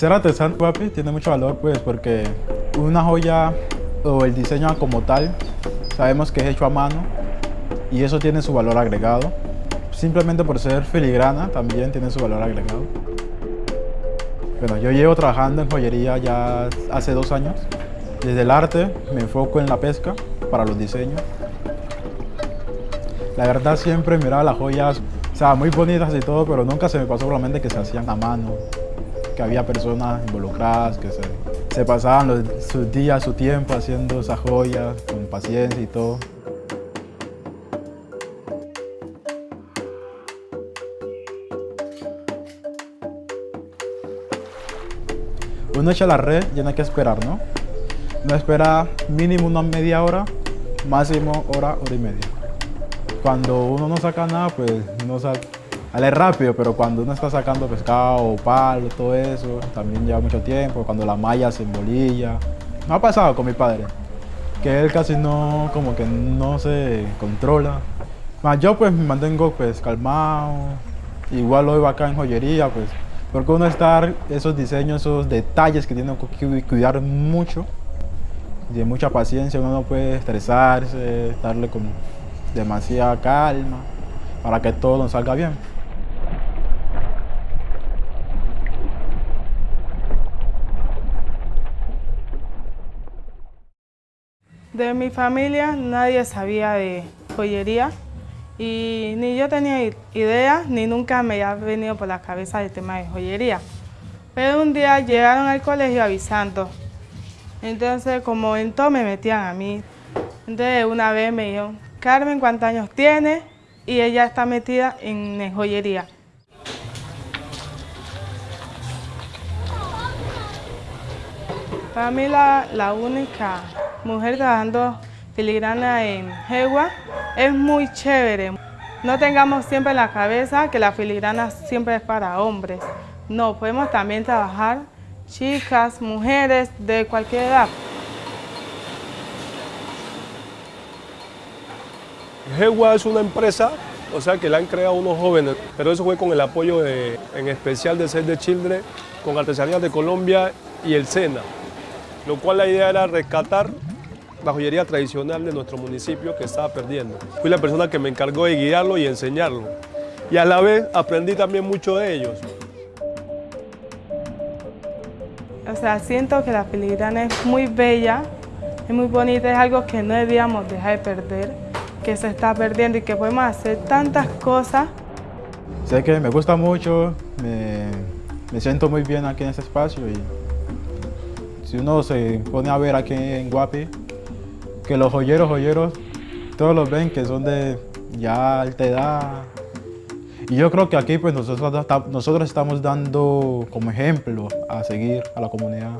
Ser artesano, papi, tiene mucho valor, pues, porque una joya o el diseño como tal, sabemos que es hecho a mano y eso tiene su valor agregado. Simplemente por ser filigrana también tiene su valor agregado. Bueno, yo llevo trabajando en joyería ya hace dos años. Desde el arte me enfoco en la pesca para los diseños. La verdad siempre miraba las joyas, o sea, muy bonitas y todo, pero nunca se me pasó por la mente que se hacían a mano, que había personas involucradas, que se, pasaban sus días, su tiempo haciendo esas joyas con paciencia y todo. Uno echa la red y no hay que esperar, ¿no? Uno espera mínimo una media hora, máximo hora, hora y media. Cuando uno no saca nada, pues no sale, sale rápido, pero cuando uno está sacando pescado, palo, todo eso, también lleva mucho tiempo. Cuando la malla se embolilla. Me ha pasado con mi padre, que él casi no, como que no se controla. Yo pues me mantengo pues calmado, igual hoy acá en joyería, pues, porque uno estar esos diseños, esos detalles que tiene que cuidar mucho, de mucha paciencia, uno no puede estresarse, darle con demasiada calma para que todo nos salga bien. De mi familia nadie sabía de joyería y ni yo tenía idea ni nunca me había venido por la cabeza el tema de joyería. Pero un día llegaron al colegio avisando. Entonces como en todo me metían a mí. Entonces una vez me dijeron, Carmen, ¿cuántos años tiene? Y ella está metida en joyería. Para mí la, la única mujer trabajando filigrana en Jegua es muy chévere. No tengamos siempre en la cabeza que la filigrana siempre es para hombres. No, podemos también trabajar chicas, mujeres de cualquier edad. Jewa es una empresa, o sea, que la han creado unos jóvenes, pero eso fue con el apoyo de, en especial de Save the Children, con Artesanías de Colombia y el SENA, lo cual la idea era rescatar la joyería tradicional de nuestro municipio que estaba perdiendo. Fui la persona que me encargó de guiarlo y enseñarlo. Y a la vez aprendí también mucho de ellos. O sea, siento que la filigrana es muy bella, es muy bonita, es algo que no debíamos dejar de perder, que se está perdiendo y que podemos hacer tantas cosas Sé que me gusta mucho, me, me siento muy bien aquí en este espacio y si uno se pone a ver aquí en Guapi, que los joyeros, joyeros, todos los ven que son de ya alta edad. Y yo creo que aquí pues nosotros, nosotros estamos dando como ejemplo a seguir a la comunidad.